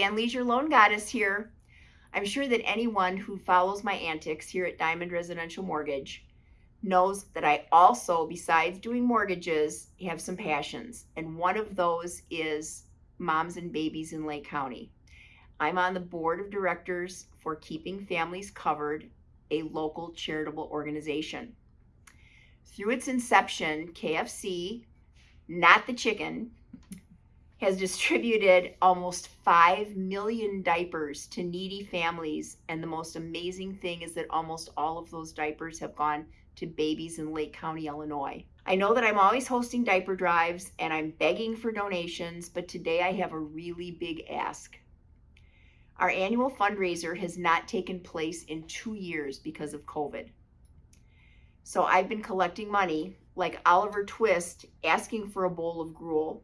Jan Leisure Loan Goddess here. I'm sure that anyone who follows my antics here at Diamond Residential Mortgage knows that I also, besides doing mortgages, have some passions. And one of those is moms and babies in Lake County. I'm on the board of directors for Keeping Families Covered, a local charitable organization. Through its inception, KFC, not the chicken, has distributed almost 5 million diapers to needy families. And the most amazing thing is that almost all of those diapers have gone to babies in Lake County, Illinois. I know that I'm always hosting diaper drives and I'm begging for donations, but today I have a really big ask. Our annual fundraiser has not taken place in two years because of COVID. So I've been collecting money like Oliver Twist asking for a bowl of gruel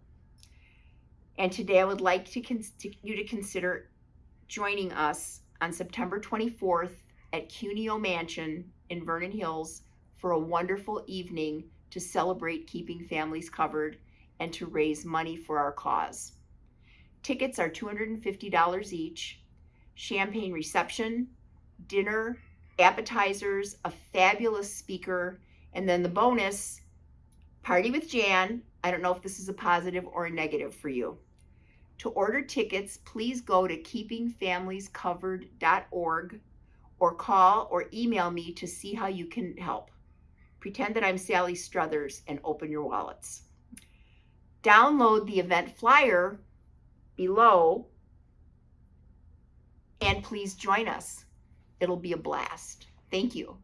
and today I would like to, to you to consider joining us on September 24th at Cuneo Mansion in Vernon Hills for a wonderful evening to celebrate keeping families covered and to raise money for our cause. Tickets are $250 each, champagne reception, dinner, appetizers, a fabulous speaker, and then the bonus, party with Jan. I don't know if this is a positive or a negative for you. To order tickets, please go to keepingfamiliescovered.org or call or email me to see how you can help. Pretend that I'm Sally Struthers and open your wallets. Download the event flyer below and please join us. It'll be a blast. Thank you.